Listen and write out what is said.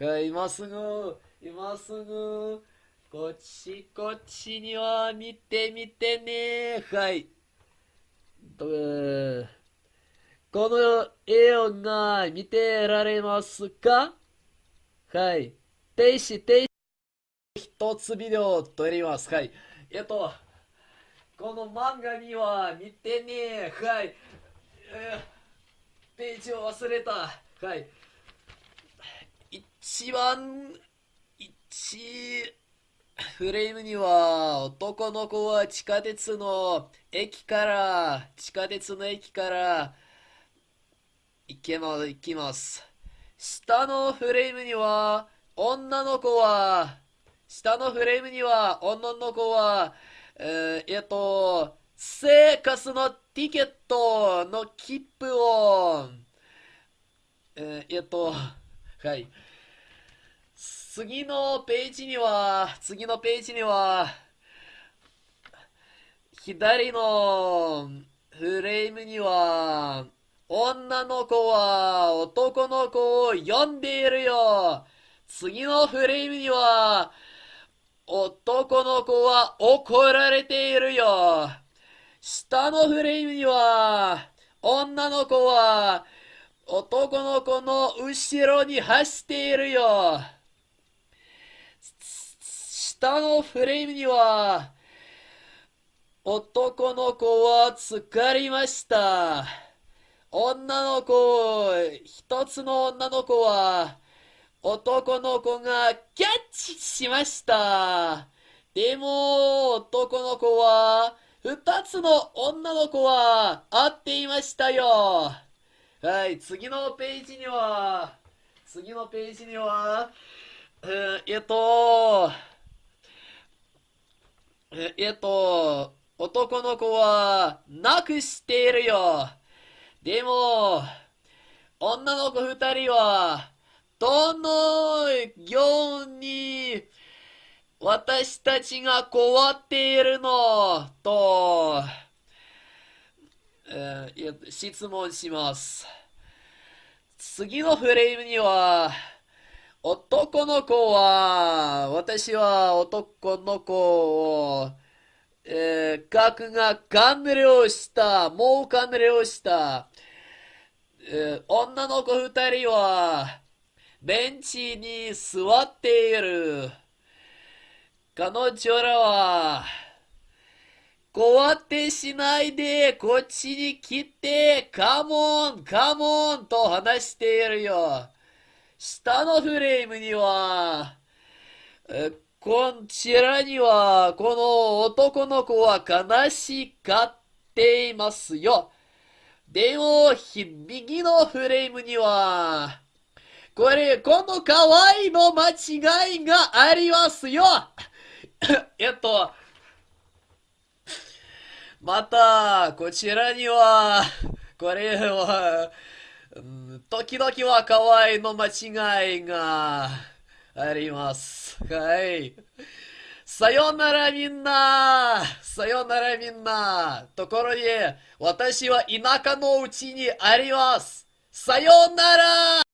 はい、今すぐ、今すぐ、こっち、こっちには見てみてね。はい。この絵をが見てられますか？はい。停止、停止。一つビデオを撮ります。はい。えっと、この漫画には見てね。はい。えー、ページを忘れた。はい。一番、一、フレームには男の子は地下鉄の駅から、地下鉄の駅から行けま、行きます。下のフレームには女の子は、下のフレームには女の子は、えー、えっと、生活のティケットの切符を、えー、えっと、はい。次のページには、次のページには、左のフレームには、女の子は男の子を呼んでいるよ。次のフレームには、男の子は怒られているよ。下のフレームには、女の子は男の子の後ろに走っているよ。下のフレームには、男の子は疲れました。女の子、一つの女の子は、男の子がキャッチしました。でも、男の子は、二つの女の子は会っていましたよ。はい、次のページには、次のページには、えっと、えっと、男の子は、なくしているよ。でも、女の子二人は、どのように、私たちが困っているの？と、えー、質問します。次のフレームには、男の子は、私は男の子を、えー、核が完了した、もう完了した。えー、女の子二人は、ベンチに座っている。彼女らは、こうやってしないで、こっちに来て、カモン、カモンと話しているよ。下のフレームには、こちらには、この男の子は悲しがっていますよ。でも、右のフレームには、これ、この可愛いの間違いがありますよ えっと、また、こちらには、これは、時々は可愛いの間違いがあります。はい。さよならみんなさよならみんなところで、私は田舎のうちにありますさよなら